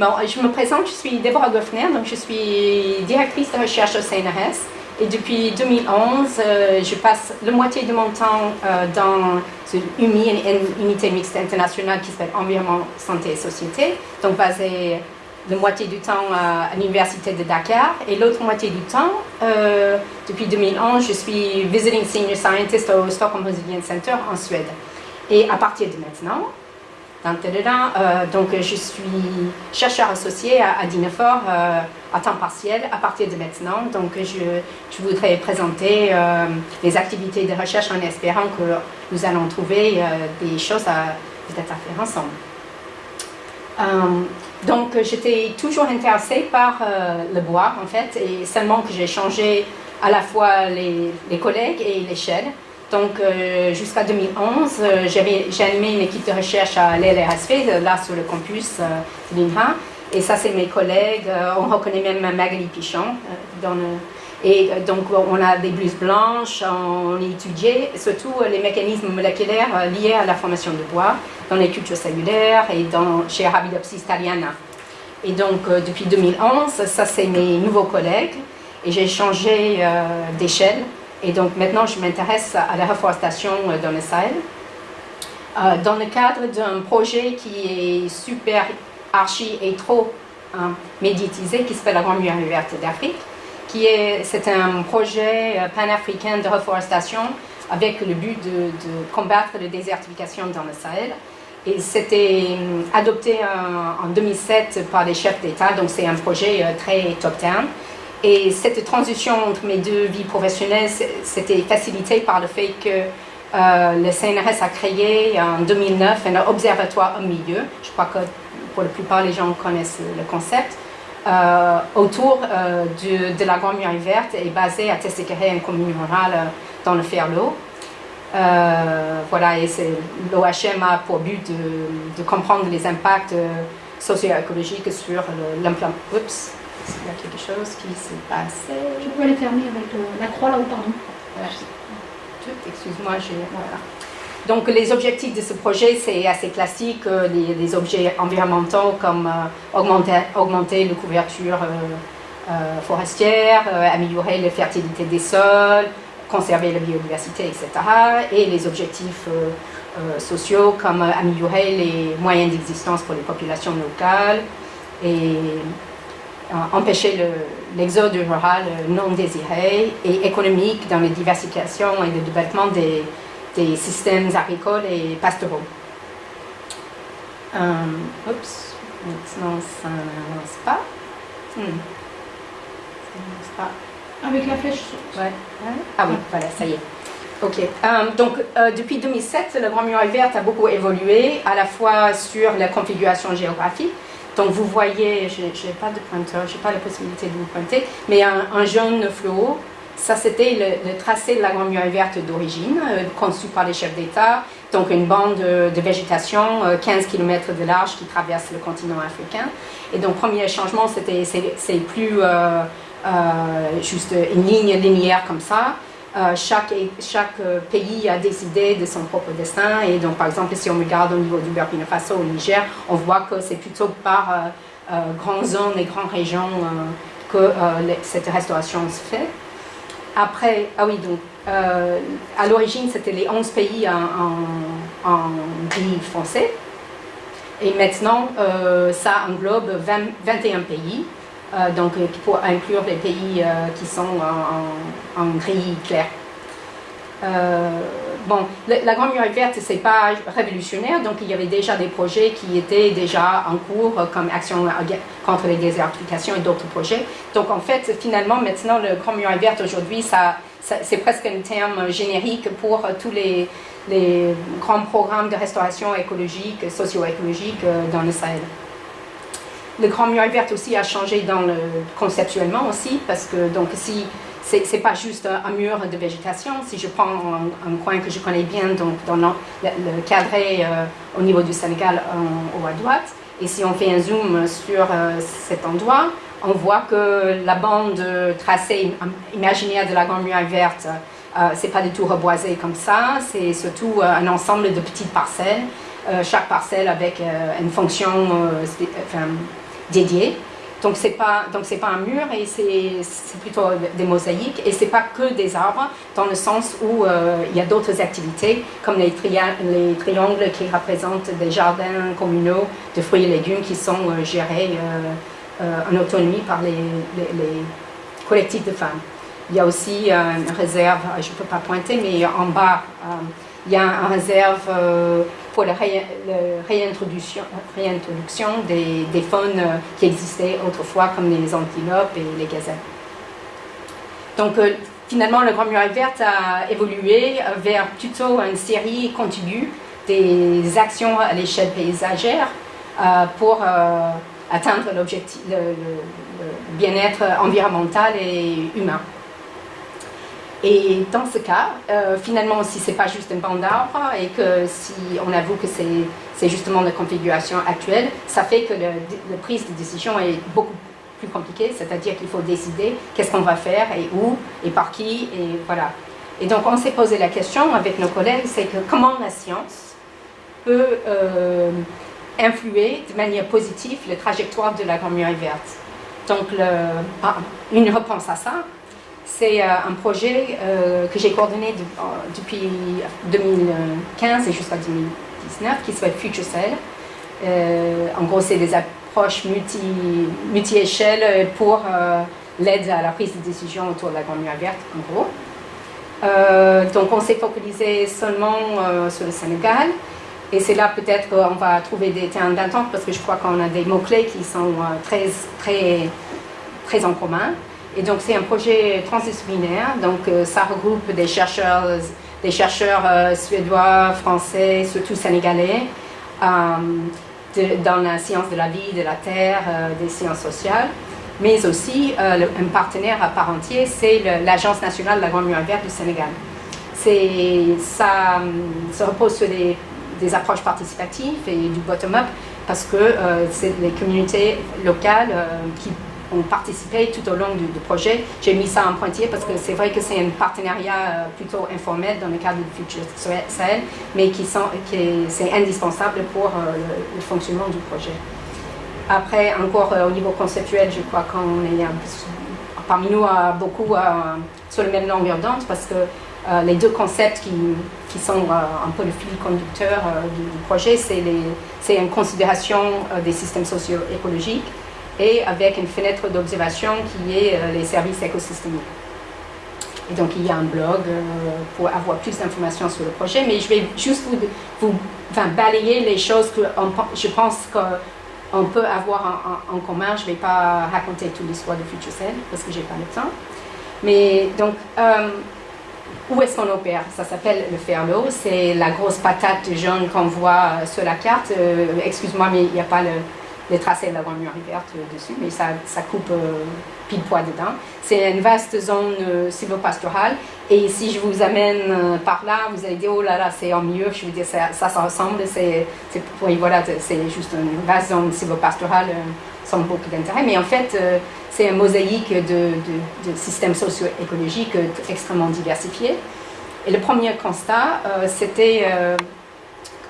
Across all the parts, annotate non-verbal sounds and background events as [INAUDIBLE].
Bon, je me présente, je suis Deborah Goffner, donc je suis directrice de recherche au CNRS. Et depuis 2011, euh, je passe la moitié de mon temps euh, dans une unité mixte internationale qui s'appelle Environnement, Santé et Société, donc basée la moitié du temps à, l'Université de Dakar et l'autre moitié du temps, euh, depuis 2011, je suis Visiting Senior Scientist au Stockholm Resilience Center en Suède. Et à partir de maintenant, euh, donc je suis chercheur associé à, à Dinefort euh, à temps partiel à partir de maintenant. Donc je, je voudrais présenter euh, les activités de recherche en espérant que nous allons trouver des choses à à faire ensemble. donc j'étais toujours intéressée par le bois en fait et seulement que j'ai changé à la fois les, les collègues et l'échelle. Donc, euh, jusqu'à 2011, euh, j'ai animé une équipe de recherche à l'LRSV, là sur le campus de l'INRA. Et ça, c'est mes collègues. Euh, on reconnaît même Magali Pichon. Et donc, on a des blouses blanches. On a étudié surtout les mécanismes moléculaires liés à la formation de bois dans les cultures cellulaires et dans, chez Arabidopsis thaliana. Et donc, depuis 2011, ça, c'est mes nouveaux collègues. Et j'ai changé d'échelle et donc maintenant, je m'intéresse à la reforestation euh, dans le Sahel. Euh, dans le cadre d'un projet qui est super archi et trop hein, médiatisé, qui s'appelle la Grande Muraille Verte d'Afrique, qui est, c'est un projet euh, panafricain de reforestation avec le but de, combattre la désertification dans le Sahel. Et c'était adopté en, en 2007 par les chefs d'État, donc c'est un projet très top-down. Et cette transition entre mes deux vies professionnelles, c'était facilité par le fait que euh, le CNRS a créé en 2009 un observatoire au milieu. Je crois que pour la plupart des gens connaissent le concept. Euh, autour euh, de, la Grande Muraille Verte et basé à Tesséqueré, une commune rurale dans le Ferlo. voilà, et l'OHM a pour but de, de, comprendre les impacts socio-écologiques sur l'implantation il y a quelque chose qui s'est passé. Je peux aller fermer avec la croix là-haut, pardon. Excuse-moi, voilà. Donc les objectifs de ce projet, c'est assez classique, euh, les, objets environnementaux comme euh, augmenter, augmenter la couverture euh, forestière, améliorer la fertilité des sols, conserver la biodiversité, etc. Et les objectifs sociaux comme améliorer les moyens d'existence pour les populations locales et euh, empêcher l'exode rural non désiré et économique dans la diversification et le développement des, des systèmes agricoles et pastoraux. Euh, oups, maintenant ça n'avance pas. Hmm. Ça n'avance pas. Avec la flèche ouais. Ah oui, voilà, ça y est. Ok, euh, donc depuis 2007, le Grand Muraille Verte a beaucoup évolué, à la fois sur la configuration géographique, donc vous voyez, je n'ai pas de pointeur, je n'ai pas la possibilité de vous pointer, mais un, jaune fluo, ça c'était le, tracé de la Grande Muraille Verte d'origine, euh, conçu par les chefs d'État, donc une bande de, végétation, 15 euh, km de large qui traverse le continent africain. Et donc premier changement, c'est plus euh, juste une ligne linéaire comme ça, euh, chaque, chaque euh, pays a décidé de son propre destin. Et donc, par exemple, si on regarde au niveau du Burkina Faso, au Niger, on voit que c'est plutôt par euh, grandes zones et grandes régions que cette restauration se fait. Après, ah oui, donc, à l'origine, c'était les 11 pays en, en, foncé. Et maintenant, ça englobe 21 pays. Euh, donc euh, pour inclure les pays euh, qui sont en, gris clair. bon, la, Grande Muraille Verte, c'est pas révolutionnaire, donc il y avait déjà des projets qui étaient déjà en cours, comme Action contre les désertifications et d'autres projets. Donc en fait, finalement, maintenant, le Grande Muraille Verte aujourd'hui, ça, c'est presque un terme générique pour tous les grands programmes de restauration écologique, socio-écologique dans le Sahel le Grand Muraille Verte aussi a changé le, conceptuellement aussi, parce que donc si c'est pas juste un, mur de végétation, si je prends un, coin que je connais bien, donc dans le, cadré euh, au niveau du Sénégal en haut à droite, et si on fait un zoom sur euh, cet endroit, on voit que la bande tracée imaginaire de la Grande Muraille Verte, euh, c'est pas du tout reboisé comme ça, c'est surtout un ensemble de petites parcelles, chaque parcelle avec une fonction enfin, dédié. Donc c'est pas donc c'est pas un mur et c'est plutôt des mosaïques et c'est pas que des arbres dans le sens où euh, il y a d'autres activités comme les, les, triangles qui représentent des jardins communaux de fruits et légumes qui sont euh, gérés euh, en autonomie par les, les, collectifs de femmes. Il y a aussi une réserve, je ne peux pas pointer, mais en bas il y a une réserve pour la réintroduction, réintroduction des, des, faunes qui existaient autrefois, comme les antilopes et les gazelles. Donc, euh, finalement, le Grand Muraille Verte a évolué vers plutôt une série contiguë des actions à l'échelle paysagère euh, pour euh, atteindre l'objectif, le bien-être environnemental et humain. Et dans ce cas, euh, finalement, si ce n'est pas juste un banc d'arbres et que si on avoue que c'est justement la configuration actuelle, ça fait que la prise de décision est beaucoup plus compliquée, c'est-à-dire qu'il faut décider qu'est-ce qu'on va faire et où et par qui, et voilà. Et donc on s'est posé la question avec nos collègues, c'est que comment la science peut euh, influer de manière positive la trajectoire de la Grande Verte. Donc le, ah, une réponse à ça, c'est euh, un projet euh, que j'ai coordonné depuis 2015 et jusqu'à 2019 qui s'appelle Future Cell. Euh, en gros, c'est des approches multi-échelles pour l'aide à la prise de décision autour de la Grande Muraille Verte, en gros. donc, on s'est focalisé seulement sur le Sénégal. Et c'est là peut-être qu'on va trouver des terrains d'attente parce que je crois qu'on a des mots-clés qui sont très, très, très en commun. Et donc c'est un projet transdisciplinaire, donc euh, ça regroupe des chercheurs, des chercheurs euh, suédois, français, surtout sénégalais, euh, dans la science de la vie, de la terre, des sciences sociales, mais aussi un partenaire à part entière, c'est l'Agence nationale de la Grande Muraille Verte du Sénégal. Ça, repose sur des, approches participatives et du bottom-up parce que c'est les communautés locales qui ont participé tout au long du, projet. J'ai mis ça en pointillé parce que c'est vrai que c'est un partenariat euh, plutôt informel dans le cadre du Future Sahel, mais qui, sont, qui c'est indispensable pour euh, le, fonctionnement du projet. Après, encore euh, au niveau conceptuel, je crois qu'on est parmi nous beaucoup sur le même longueur d'onde parce que les deux concepts qui, qui sont un peu le fil conducteur du, du, projet, c'est une considération des systèmes socio-écologiques et avec une fenêtre d'observation qui est euh, les services écosystémiques. Et donc il y a un blog euh, pour avoir plus d'informations sur le projet, mais je vais juste vous, balayer les choses que je pense qu'on peut avoir en, commun. Je ne vais pas raconter toute l'histoire de FutureCell parce que je n'ai pas le temps. Mais donc, euh, où est-ce qu'on opère? Ça s'appelle le Ferlo. C'est la grosse patate jaune qu'on voit sur la carte. Excuse-moi, mais il n'y a pas le, les tracés de la Grande Verte dessus, mais ça, ça coupe euh, pile poids dedans. C'est une vaste zone euh, silvopastorale, et si je vous amène euh, par là, vous allez dire, oh là là, c'est en mieux, je veux dire, ça, ça, ressemble, c'est, oui, voilà, juste une vaste zone silvopastorale sans beaucoup d'intérêt, mais en fait, c'est une mosaïque de, systèmes socio-écologiques extrêmement diversifiés. Et le premier constat, c'était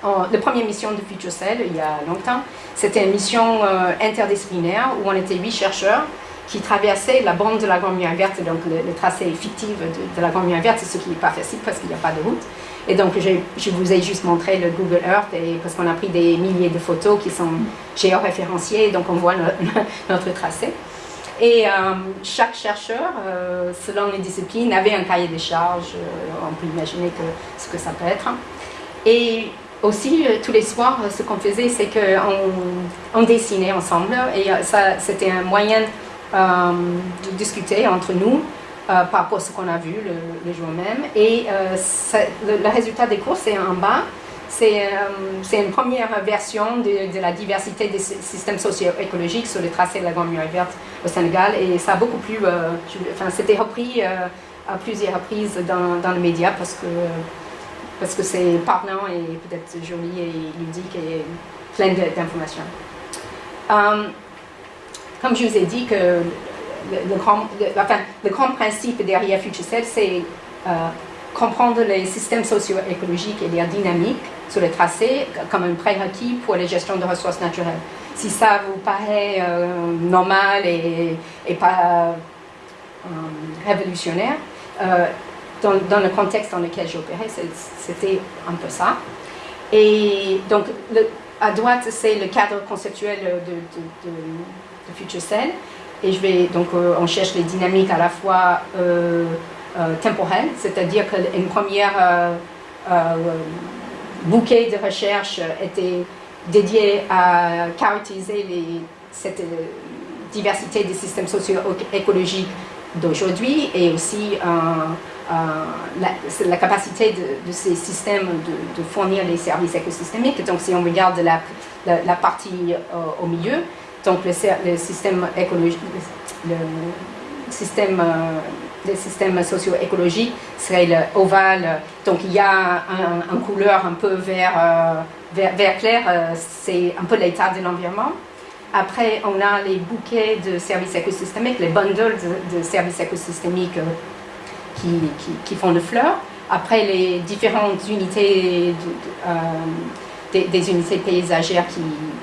la première mission de FutureCell, il y a longtemps, c'était une mission euh, interdisciplinaire où on était huit chercheurs qui traversaient la bande de la Grande Muraille Verte, donc le, tracé fictif de, la Grande Muraille Verte, ce qui n'est pas facile parce qu'il n'y a pas de route. Et donc, je, vous ai juste montré le Google Earth parce qu'on a pris des milliers de photos qui sont géoréférenciées, donc on voit [LAUGHS] notre tracé. Et euh, chaque chercheur, euh, selon les disciplines, avait un cahier de charges. on peut imaginer ce que ça peut être. Et aussi, euh, tous les soirs, euh, ce qu'on faisait, c'est qu'on on dessinait ensemble et euh, ça, c'était un moyen de discuter entre nous par rapport à ce qu'on a vu le, jour même. Et le, résultat des cours, c'est en bas. C'est une première version de, la diversité des systèmes socio-écologiques sur le tracé de la Grande Muraille Verte au Sénégal. Et ça a beaucoup plu, enfin, c'était repris à plusieurs reprises dans, dans le média parce que parce que c'est parlant et peut-être joli et ludique et plein d'informations. Euh, comme je vous ai dit, que le, grand, enfin, le grand principe derrière FutureCell, c'est euh, comprendre les systèmes socio-écologiques et leur dynamique sur le tracé comme un prérequis pour la gestion de ressources naturelles. si ça vous paraît normal et, et pas révolutionnaire, dans, le contexte dans lequel j'opérais, c'était un peu ça. Et donc, à droite, c'est le cadre conceptuel de, de, Future Cell. Et je vais, donc, euh, on cherche les dynamiques à la fois euh, euh, temporelles, c'est-à-dire qu'une première bouquet de recherche était dédié à caractériser les, cette diversité des systèmes socio-écologiques d'aujourd'hui et aussi euh, la, la, capacité de, ces systèmes de, fournir les services écosystémiques. Donc si on regarde la, partie euh, au milieu, donc le, système euh, socio-écologique serait le ovale. Donc il y a un, couleur un peu vert, clair, c'est un peu l'état de l'environnement. Après, on a les bouquets de services écosystémiques, les bundles de services écosystémiques qui, font le fleur. Après, les différentes unités, euh, des, unités paysagères qui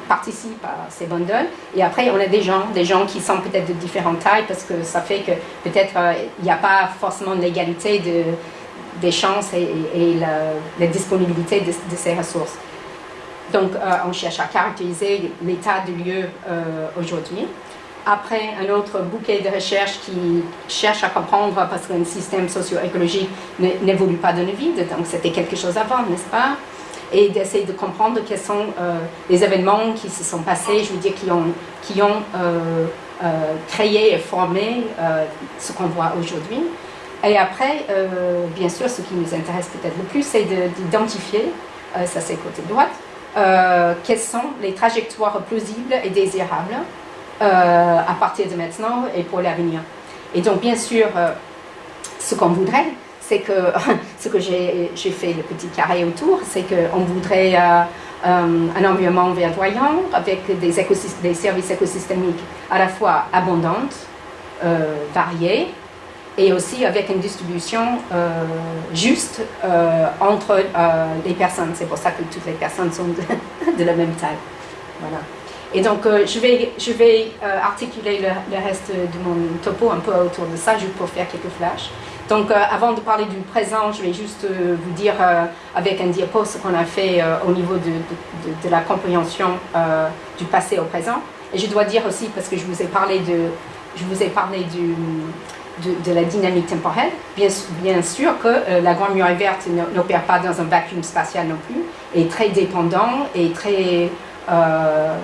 participent à ces bundles. Et après, on a des gens, des gens qui sont peut-être de différentes tailles parce que ça fait que peut-être euh, il n'y a pas forcément l'égalité de, des chances et, la, disponibilité de, ces ressources. Donc, euh, on cherche à caractériser l'état du lieu aujourd'hui après un autre bouquet de recherche qui cherche à comprendre parce qu'un système socio-écologique n'évolue pas dans le vide, donc c'était quelque chose avant, n'est-ce pas? Et d'essayer de comprendre quels sont euh, les événements qui se sont passés, je veux dire, qui ont, qui ont euh, euh, créé et formé ce qu'on voit aujourd'hui. Et après, bien sûr, ce qui nous intéresse peut-être le plus, c'est d'identifier, ça c'est côté droite, quelles sont les trajectoires plausibles et désirables euh, à partir de maintenant et pour l'avenir. Et donc, bien sûr, euh, ce qu'on voudrait, c'est que, [LAUGHS] ce que j'ai fait le petit carré autour, c'est qu'on voudrait euh, un environnement verdoyant avec des, services écosystémiques à la fois abondantes, variés, et aussi avec une distribution juste entre les personnes. C'est pour ça que toutes les personnes sont de, [LAUGHS] de la même taille. Voilà. Et donc, euh, je vais, je vais euh, articuler le, reste de mon topo un peu autour de ça, juste pour faire quelques flashs. Donc, euh, avant de parler du présent, je vais juste vous dire avec un diapo ce qu'on a fait au niveau de, de, la compréhension du passé au présent. Et je dois dire aussi, parce que je vous ai parlé de, je vous ai parlé du, de, la dynamique temporelle. Bien, bien sûr que la Grande Muraille Verte n'opère pas dans un vacuum spatial non plus, est très dépendant et très euh,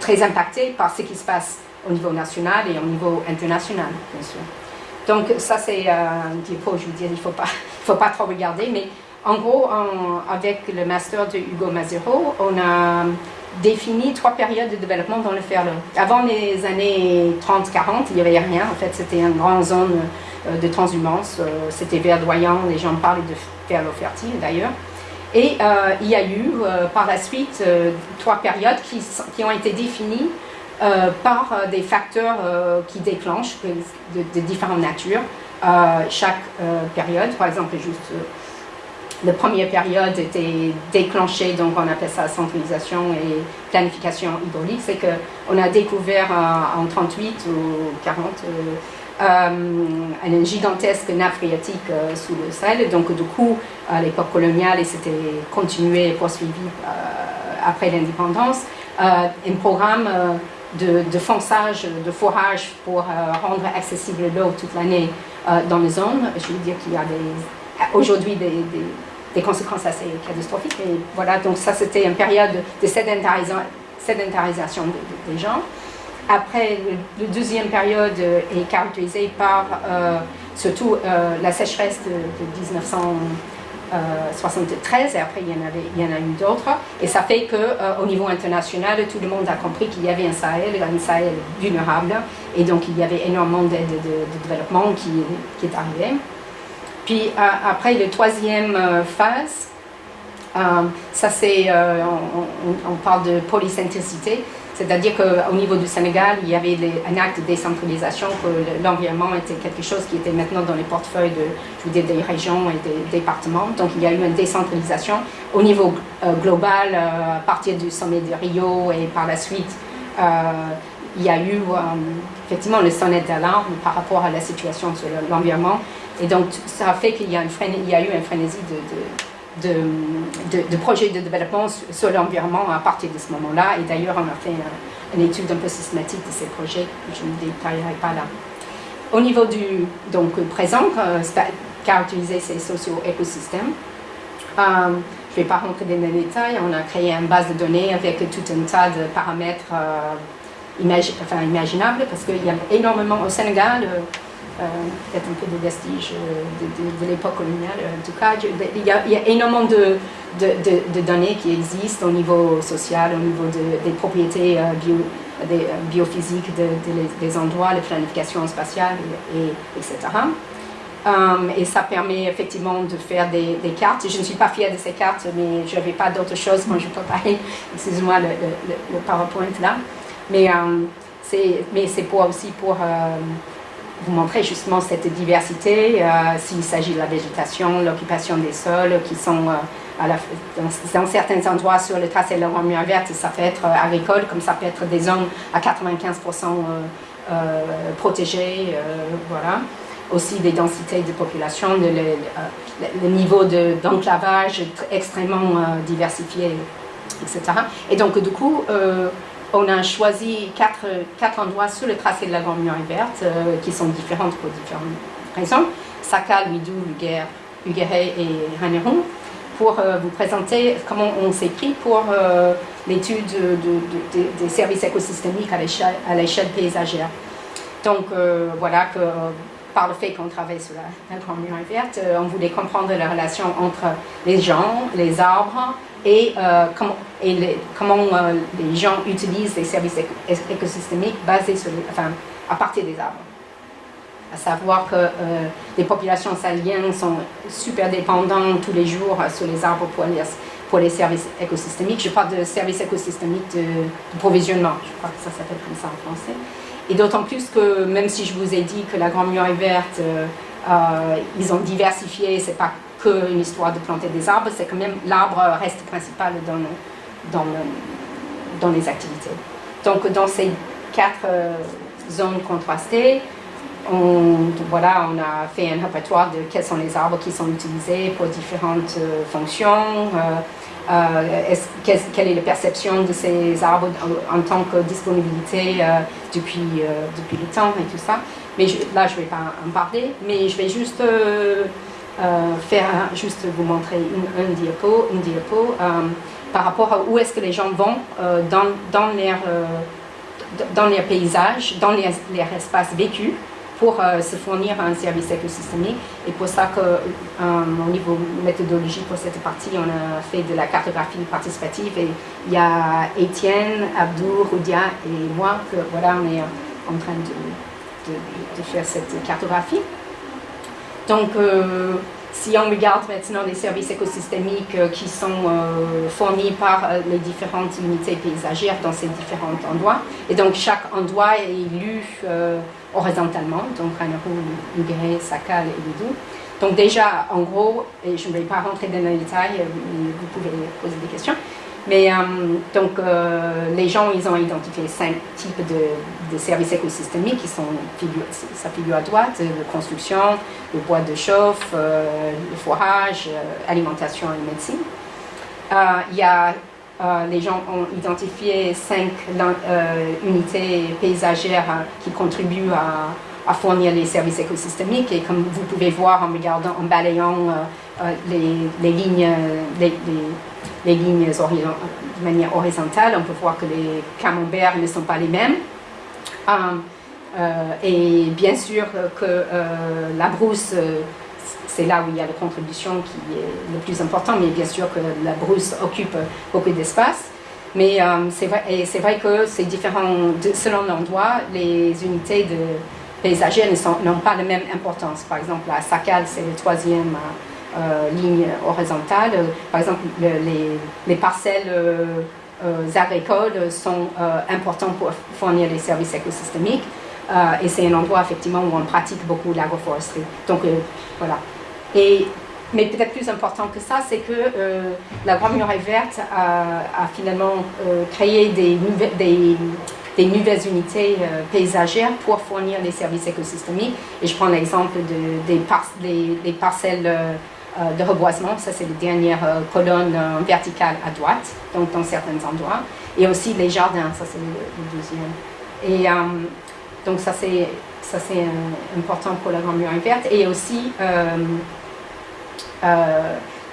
très impacté par ce qui se passe au niveau national et au niveau international, bien sûr. Donc ça c'est euh, un diapo, je veux dire, il ne faut pas, [LAUGHS] faut pas trop regarder, mais en gros, avec le master de Hugo Mazero, on a défini trois périodes de développement dans le ferlo. Avant les années 30-40, il n'y avait rien, en fait c'était une grande zone euh, de transhumance, c'était verdoyant, les gens parlaient de ferlo fertile d'ailleurs. Et euh, il y a eu euh, par la suite euh, trois périodes qui, qui, ont été définies par des facteurs qui déclenchent de, différentes natures chaque période. Par exemple, juste la première période était déclenchée, donc on appelle ça centralisation et planification hydraulique. C'est qu'on a découvert en 38 ou 40 euh, une gigantesque nappe phréatique euh, sous le Sahel. Donc, du coup, à l'époque coloniale, et c'était continué et poursuivi euh, après l'indépendance, un programme de, de, fonçage, de forage pour rendre accessible l'eau toute l'année dans les zones. Je veux dire qu'il y a aujourd'hui des, des, conséquences assez catastrophiques. Et voilà, donc ça c'était une période de sédentarisation, des gens. Après, la deuxième période est caractérisée par euh, surtout euh, la sécheresse de, 1973, et après il y en, avait, il y en a eu d'autres. Et ça fait qu'au euh, niveau international, tout le monde a compris qu'il y avait un Sahel, un Sahel vulnérable, et donc il y avait énormément d'aide de, développement qui, est arrivé. Puis après, la troisième phase, ça c'est, on, on, parle de polycentricité, c'est-à-dire qu'au niveau du Sénégal, il y avait un acte de décentralisation, que l'environnement était quelque chose qui était maintenant dans les portefeuilles de, des régions et des départements. Donc il y a eu une décentralisation au niveau euh, global, euh, à partir du sommet de Rio et par la suite il y a eu effectivement le sonnette d'alarme par rapport à la situation sur l'environnement. Et donc, ça a fait qu'il y, a eu une frénésie de, de, projets de développement sur l'environnement à partir de ce moment-là. Et d'ailleurs, on a fait une étude un peu systématique de ces projets, je ne détaillerai pas là. Au niveau du donc, présent, euh, caractériser ces socio-écosystèmes, euh, je ne vais pas rentrer dans les détails, on a créé une base de données avec tout un tas de paramètres euh, imaginables, parce qu'il y a énormément au Sénégal, euh, peut-être un peu de vestiges de, de, l'époque coloniale, en tout cas, il y a, énormément de, données qui existent au niveau social, au niveau des propriétés des, biophysiques des endroits, la planification spatiale, et, etc. Et ça permet effectivement de faire des, cartes. Je ne suis pas fière de ces cartes, mais je n'avais pas d'autre chose quand je préparais, excusez-moi, le, le, PowerPoint là. Mais um, c'est pour aussi pour euh, vous montrer justement cette diversité, euh, s'il s'agit de la végétation, l'occupation des sols, qui sont euh, dans, certains endroits sur le tracé de la lumière verte, ça peut être agricole, comme ça peut être des zones à 95% protégées, voilà aussi des densités de population, de le, euh, niveau d'enclavage extrêmement euh, diversifié, etc. Et donc, du coup, euh, on a choisi quatre, quatre, endroits sur le tracé de la Grande Muraille Verte qui sont différentes pour différentes raisons. Sakal, Ouidou, Uguéré et Haneron pour vous présenter comment on s'est pris pour l'étude de, des services écosystémiques à l'échelle paysagère. Donc voilà que par le fait qu'on travaille sur la, Grande Muraille Verte, euh, on voulait comprendre la relation entre les gens, les arbres et, euh, comment, euh, les gens utilisent les services écosystémiques basés enfin, à partir des arbres. À savoir que les populations saliennes sont super dépendantes tous les jours sur les arbres pour les, services écosystémiques. Je parle de services écosystémiques de, de provisionnement, je crois que ça s'appelle comme ça en français. Et d'autant plus que même si je vous ai dit que la Grande Muraille Verte, euh, euh, ils ont diversifié, c'est pas que une histoire de planter des arbres, c'est quand même l'arbre reste principal dans, dans, dans, les activités. Donc dans ces quatre euh, zones contrastées, on, voilà, on a fait un répertoire de quels sont les arbres qui sont utilisés pour différentes fonctions, euh, quelle est la perception de ces arbres en, tant que disponibilité euh, depuis, euh, depuis le temps et tout ça. Mais là, je ne vais pas en parler, mais je vais juste faire, juste vous montrer une, un diapo, une diapo par rapport à où est-ce que les gens vont dans, dans, leur, dans leur paysage, dans leur, leur espace vécu pour euh, se fournir un service écosystémique. Et pour ça qu'au euh, niveau méthodologie, pour cette partie, on a fait de la cartographie participative. Et il y a Étienne, Abdou, Roudia et moi, que voilà, on est en train de, de, faire cette cartographie. Donc, euh, si on regarde maintenant les services écosystémiques qui sont fournis par les différentes unités paysagères dans ces différents endroits, et donc chaque endroit est élu horizontalement, donc Ranaru, Ugré, Sakal et Lidou. Donc déjà, en gros, et je ne vais pas rentrer dans les détails, vous pouvez poser des questions, mais euh, donc euh, les gens, ils ont identifié cinq types de, services écosystémiques qui sont, ça figure à droite, la construction, le bois de chauffe, euh, le forage, alimentation et médecine. Il y a euh, les gens ont identifié cinq euh, unités paysagères euh, qui contribuent à, fournir les services écosystémiques. Et comme vous pouvez voir en regardant, en balayant les, lignes, les, lignes de manière horizontale, on peut voir que les camemberts ne sont pas les mêmes. et bien sûr que la brousse c'est là où il y a la contribution qui est le plus important, mais bien sûr que la brousse occupe beaucoup d'espace. Mais euh, c'est vrai, vrai, que c'est différent, selon l'endroit, les unités de paysagères n'ont pas la même importance. Par exemple, la Sakal, c'est la troisième euh, ligne horizontale. Par exemple, les, parcelles euh, agricoles sont importantes pour fournir les services écosystémiques. et c'est un endroit effectivement où on pratique beaucoup l'agroforesterie. Donc voilà. Mais peut-être plus important que ça, c'est que euh, la Grande Muraille Verte a, finalement euh, créé des, des des nouvelles unités paysagères pour fournir des services écosystémiques. Et je prends l'exemple de, des, parcelles de reboisement, ça c'est les dernières colonnes verticales à droite, donc dans certains endroits, et aussi les jardins, ça c'est le, deuxième. Et donc ça c'est ça c'est important pour la Grande Muraille Verte, et aussi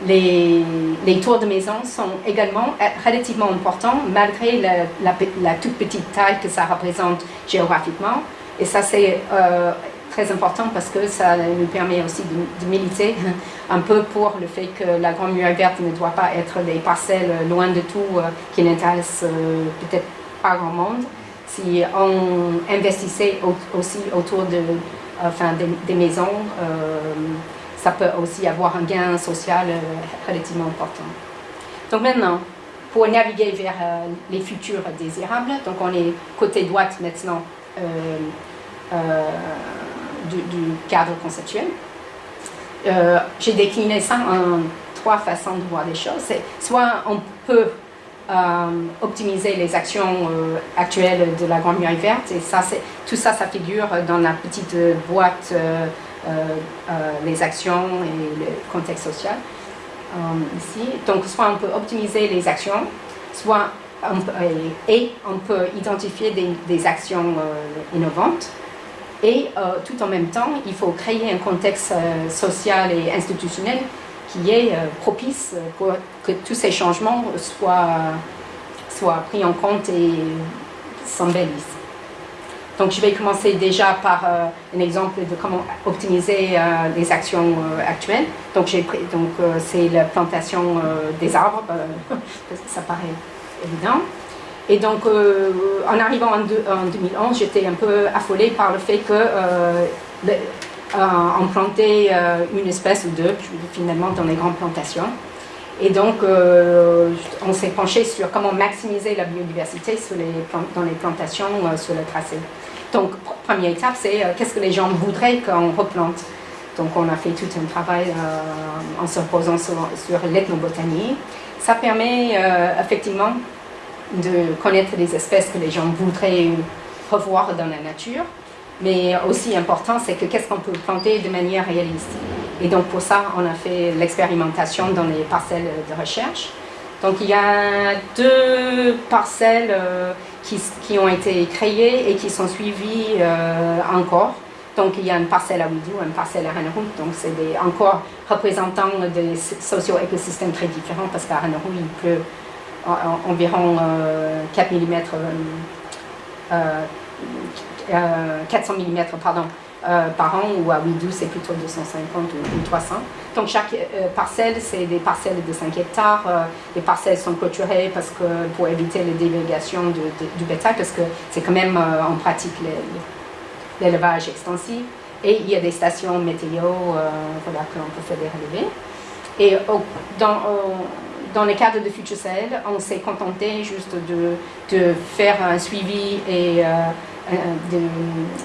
les, les, tours de maison sont également relativement importants malgré la, toute petite taille que ça représente géographiquement. Et ça, c'est euh, très important parce que ça nous permet aussi de, militer [LAUGHS] un peu pour le fait que la Grande Muraille Verte ne doit pas être des parcelles loin de tout euh, qui n'intéressent euh, peut-être pas grand monde. Si on investissait aussi autour de, enfin, des, maisons, ça peut aussi avoir un gain social euh, relativement important. Donc maintenant, pour naviguer vers euh, les futurs désirables, donc on est côté droite maintenant euh, du, cadre conceptuel. J'ai décliné ça en trois façons de voir les choses. Soit on peut optimiser les actions actuelles de la Grande Muraille Verte, et ça, tout ça, ça figure dans la petite boîte les actions et le contexte social euh, ici. Donc, soit on peut optimiser les actions, soit on peut, et on peut identifier des, actions innovantes. Et tout en même temps, il faut créer un contexte social et institutionnel qui est propice pour que tous ces changements soient, soient pris en compte et s'embellissent. Donc je vais commencer déjà par euh, un exemple de comment optimiser euh, les actions euh, actuelles. Donc c'est la plantation des arbres, [LAUGHS] parce ça paraît évident. Et donc en arrivant en, 2011, j'étais un peu affolée par le fait que on plantait une espèce ou deux finalement dans les grandes plantations. Et donc, on s'est penché sur comment maximiser la biodiversité dans les plantations sur le tracé. Donc, première étape, c'est euh, qu'est-ce que les gens voudraient qu'on replante? Donc, on a fait tout un travail euh, en se reposant sur, l'ethnobotanie. Ça permet euh, effectivement de connaître les espèces que les gens voudraient revoir dans la nature. Mais aussi important, c'est que qu'est-ce qu'on peut planter de manière réaliste. Et donc pour ça, on a fait l'expérimentation dans les parcelles de recherche. Donc il y a deux parcelles qui, ont été créées et qui sont suivies euh, encore. Donc il y a une parcelle à Ouidou, une parcelle à Ranarou, donc c'est encore représentants des socio-écosystèmes très différents parce qu'à Ranarou il pleut environ 4 mm, 400 mm pardon, euh, par an, ou à Ouidou, c'est plutôt 250 ou, 300. Donc chaque euh, parcelle, c'est des parcelles de 5 hectares. Euh, les parcelles sont clôturées parce que, pour éviter les délégations du bétail, parce que c'est quand même en pratique l'élevage extensif. Et il y a des stations météo voilà, que l'on peut faire des relevés. Et dans, dans le cadre de Future Sahel, on s'est contenté juste de, de, faire un suivi et euh,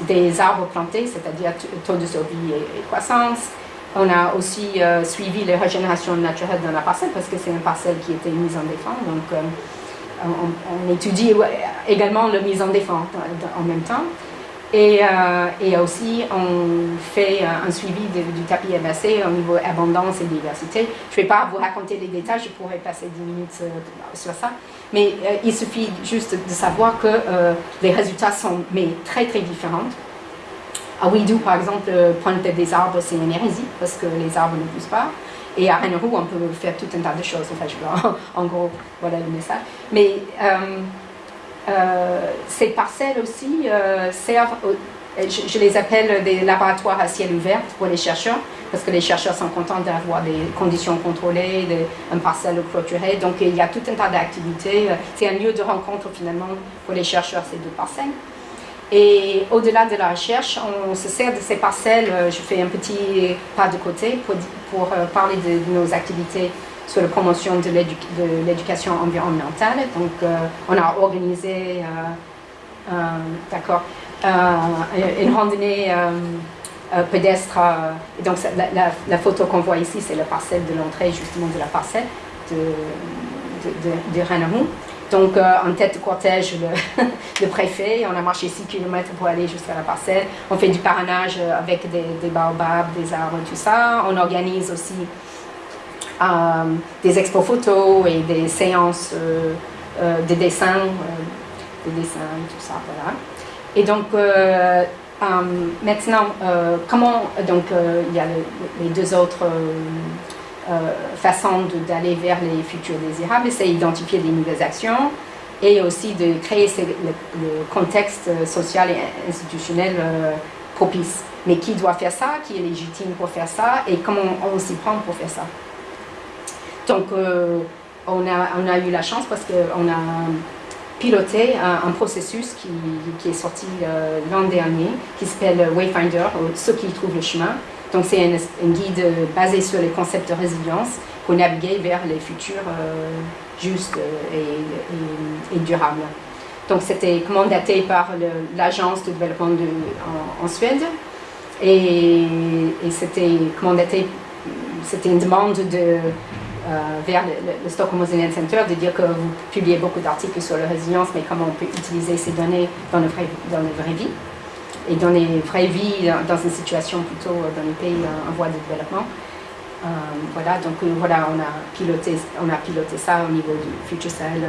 des arbres plantés, c'est-à-dire taux de survie et, croissance. On a aussi euh, suivi les régénérations naturelles dans la parcelle parce que c'est une parcelle qui était mise en défense. Donc, euh, on, étudie également la mise en défense en même temps. Et, et, aussi, on fait un suivi du tapis MAC au niveau abondance et diversité. Je ne vais pas vous raconter les détails, je pourrais passer 10 minutes sur ça. Mais euh, il suffit juste de savoir que euh, les résultats sont mais, très très différents. À Ouidou, par exemple, euh, planter des arbres, c'est une hérésie parce que les arbres ne poussent pas. Et à Rennerou, on peut faire tout un tas de choses. Enfin, je [LAUGHS] en, gros, voilà le message. Mais ces parcelles aussi servent je, les appelle des laboratoires à ciel ouvert pour les chercheurs, parce que les chercheurs sont contents d'avoir des conditions contrôlées, des, un parcelle clôturé. Donc il y a tout un tas d'activités. C'est un lieu de rencontre finalement pour les chercheurs, ces deux parcelles. Et au-delà de la recherche, on se sert de ces parcelles. Je fais un petit pas de côté pour, euh, parler de, nos activités sur la promotion de l'éducation environnementale. Donc, euh, on a organisé, euh, d'accord, euh, une randonnée pédestre. donc la, photo qu'on voit ici, c'est la parcelle de l'entrée justement de la parcelle de, de, de, Donc, en tête de cortège, le, [LAUGHS] le, préfet, on a marché 6 km pour aller jusqu'à la parcelle. On fait du parrainage avec des, des baobabs, des arbres, tout ça. On organise aussi des expos photos et des séances de dessin, de dessin, tout ça, voilà. Et donc, maintenant, comment, donc, il y a les deux autres façons d'aller vers les futurs désirables, c'est identifier des nouvelles actions et aussi de créer le, contexte social et institutionnel propice. Mais qui doit faire ça, qui est légitime pour faire ça? Et comment on s'y prend pour faire ça? Donc, on, a, on a eu la chance parce qu'on a piloté un, processus qui, est sorti l'an dernier, qui s'appelle Wayfinder, ceux qui trouvent le chemin. Donc c'est un, guide basé sur les concepts de résilience pour naviguer vers les futurs justes et, durables. Donc c'était mandaté par l'agence de développement en, Suède et, c'était mandaté, c'était une demande de euh, vers le, Stockholm Resilience Center de dire que vous publiez beaucoup d'articles sur la résilience, mais comment on peut utiliser ces données dans, le vrai, dans la vraie vie et dans les vraies vies, dans une situation plutôt euh, dans les pays en, voie de développement. Euh, voilà, donc voilà, on a, piloté, on a piloté ça au niveau du Future Cell,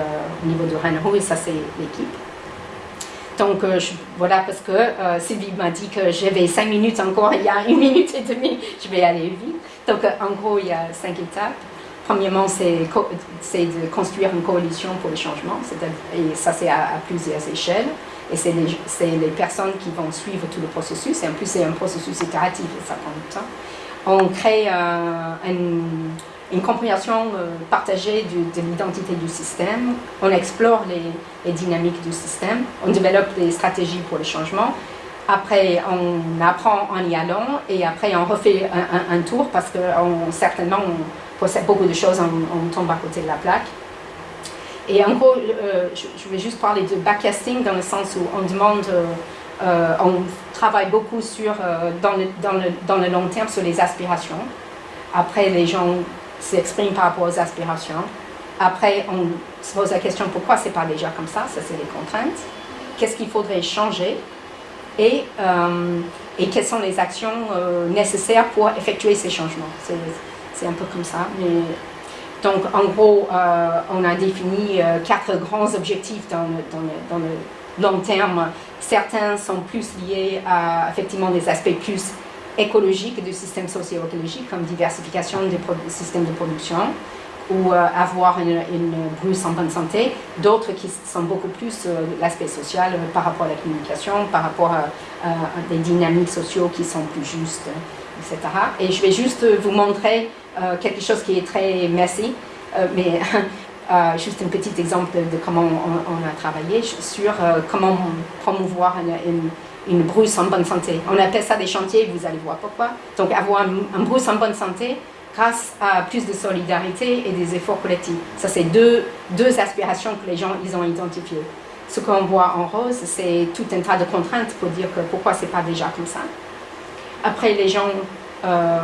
au niveau de Rennes et ça c'est l'équipe. Donc voilà, parce que Sylvie m'a dit que j'avais cinq minutes encore, il y a une minute et demie, je vais aller vite. Donc en gros, il y a cinq étapes. Premièrement, c'est de construire une coalition pour le changement, et ça c'est à, plusieurs échelles, et c'est les, personnes qui vont suivre tout le processus, et en plus c'est un processus itératif, et ça prend du temps. On crée une, compréhension euh, partagée de, l'identité du système, on explore les, dynamiques du système, on développe des stratégies pour le changement, après, on apprend en y allant. Et après, on refait un, tour parce que certainement, beaucoup de choses, on, tombe à côté de la plaque. Et en gros, euh, je, vais juste parler de backcasting dans le sens où on demande, euh, euh, on travaille beaucoup sur, dans, le, long terme sur les aspirations. Après, les gens s'expriment par rapport aux aspirations. Après, on se pose la question pourquoi c'est pas déjà comme ça, ça c'est les contraintes. Qu'est-ce qu'il faudrait changer? Et, et quelles sont les actions nécessaires pour effectuer ces changements? C'est un peu comme ça. Donc, en gros, euh, on a défini euh, quatre grands objectifs dans le, long terme. Certains sont plus liés à, effectivement, des aspects plus écologiques du système socio-écologique, comme diversification des systèmes de production, ou euh, avoir une, une, brousse en bonne santé. D'autres qui sont beaucoup plus l'aspect social par rapport à la communication, par rapport à, à, des dynamiques sociaux qui sont plus justes, Et je vais juste vous montrer euh, quelque chose qui est très messy, euh, mais [LAUGHS] euh, juste un petit exemple de comment on, a travaillé sur comment promouvoir une, une, brousse en bonne santé. On appelle ça des chantiers, vous allez voir pourquoi. Donc avoir un, brousse en bonne santé grâce à plus de solidarité et des efforts collectifs. Ça, c'est deux, deux aspirations que les gens ils ont identifiées. Ce qu'on voit en rose, c'est tout un tas de contraintes pour dire que pourquoi c'est pas déjà comme ça. Après, les gens euh,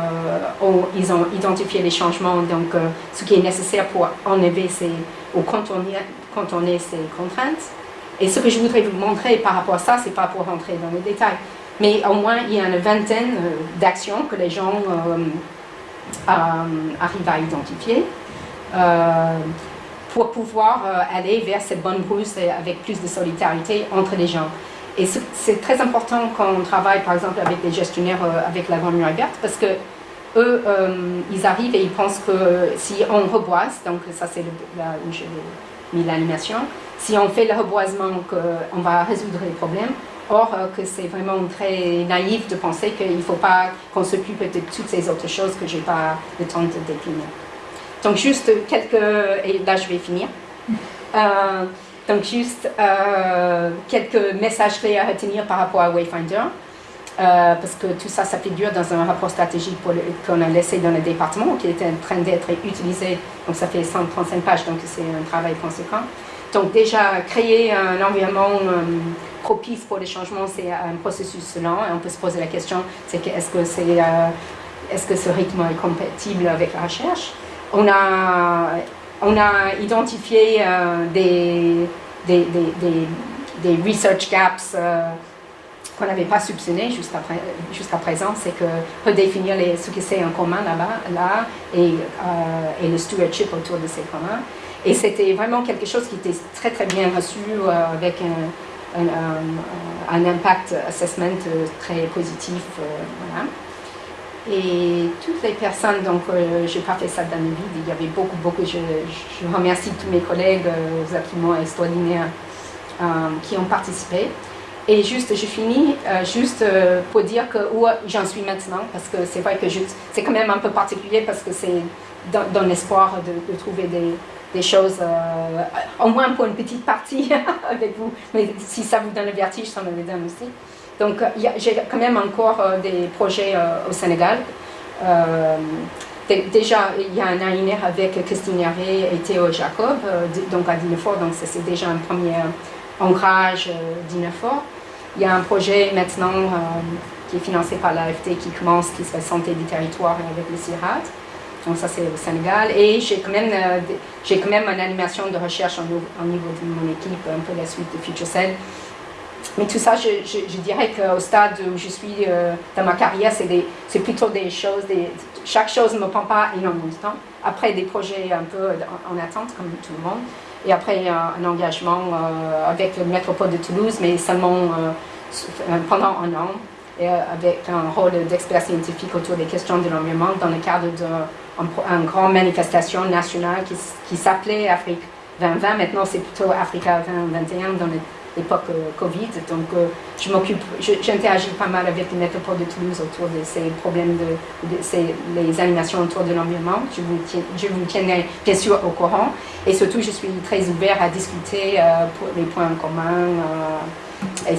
ils ont identifié les changements, donc euh, ce qui est nécessaire pour enlever ces, ou contourner, ces contraintes. Et ce que je voudrais vous montrer par rapport à ça, c'est pas pour rentrer dans les détails, mais au moins il y a une vingtaine euh, d'actions que les gens arrivent à identifier pour pouvoir aller vers cette bonne brousse avec plus de solidarité entre les gens. Et c'est très important quand on travaille, par exemple, avec des gestionnaires euh, avec la Grande Muraille Verte, parce que eux, euh, ils arrivent et ils pensent que si on reboise, donc ça c'est là où j'ai mis l'animation, si on fait le reboisement, qu'on va résoudre les problèmes, Or, euh, que c'est vraiment très naïf de penser qu'il ne faut pas qu'on s'occupe de toutes ces autres choses que je n'ai pas le temps de décliner. Donc, juste quelques... Et là, je vais finir. Donc juste euh, quelques messages clés à retenir par rapport à Wayfinder. Euh, parce que tout ça, ça figure dans un rapport stratégique qu'on a laissé dans le département, qui est en train d'être utilisé. Donc ça fait 135 pages, donc c'est un travail conséquent. Donc déjà, créer un environnement euh, propice pour les changements, c'est un processus lent. Et on peut se poser la question, c'est que est-ce que, est, est -ce que ce rythme est compatible avec la recherche? On a on a identifié des, des, des, research gaps qu'on n'avait pas soupçonné jusqu'à présent, c'est que redéfinir ce que c'est en commun là-bas là, et, le stewardship autour de ces communs. Et c'était vraiment quelque chose qui était très très bien reçu avec un, un, un, impact assessment très positif. voilà. Et toutes les personnes, donc euh, je n'ai pas fait ça dans le vide, il y avait beaucoup, beaucoup, je, je remercie tous mes collègues euh, absolument extraordinaires euh, qui ont participé. Et juste, je finis euh, juste euh, pour dire où j'en suis maintenant, parce que c'est vrai que c'est quand même un peu particulier parce que c'est dans, l'espoir de, trouver des, des choses, au moins pour une petite partie [LAUGHS] avec vous. Mais si ça vous donne le vertige, ça me le donne aussi. Donc j'ai quand même encore euh, des projets euh, au Sénégal. Euh, déjà, il y a un AINR avec Christine Hervé et Théo Jacob, donc à Dinefort, donc c'est déjà un premier ancrage d'Inefort. Il y a un projet maintenant qui est financé par l'AFT qui commence, qui serait Santé du territoire avec le CIRAD. Donc ça c'est au Sénégal. Et j'ai quand, même, j'ai quand même une animation de recherche au niveau de mon équipe, un peu la suite de FutureCell, mais tout ça, je, dirais qu'au stade où je suis euh, dans ma carrière, c'est plutôt des choses, chaque chose ne me prend pas énormément de temps. Après, des projets un peu en, en attente, comme tout le monde. Et après, un, un engagement euh, avec le métropole de Toulouse, mais seulement euh, pendant un an, et euh, avec un rôle d'expert scientifique autour des questions de l'environnement dans le cadre d'une grande manifestation nationale qui, qui s'appelait Afrique 2020. Maintenant, c'est plutôt Africa 2021 dans le l'époque euh, Covid. Donc, euh, je m'occupe, j'interagis pas mal avec le métropole de Toulouse autour de ces problèmes, de, de ces, les animations autour de l'environnement. Je vous, je vous tiendrai bien sûr au courant. Et surtout, je suis très ouvert à discuter euh, pour les points communs. et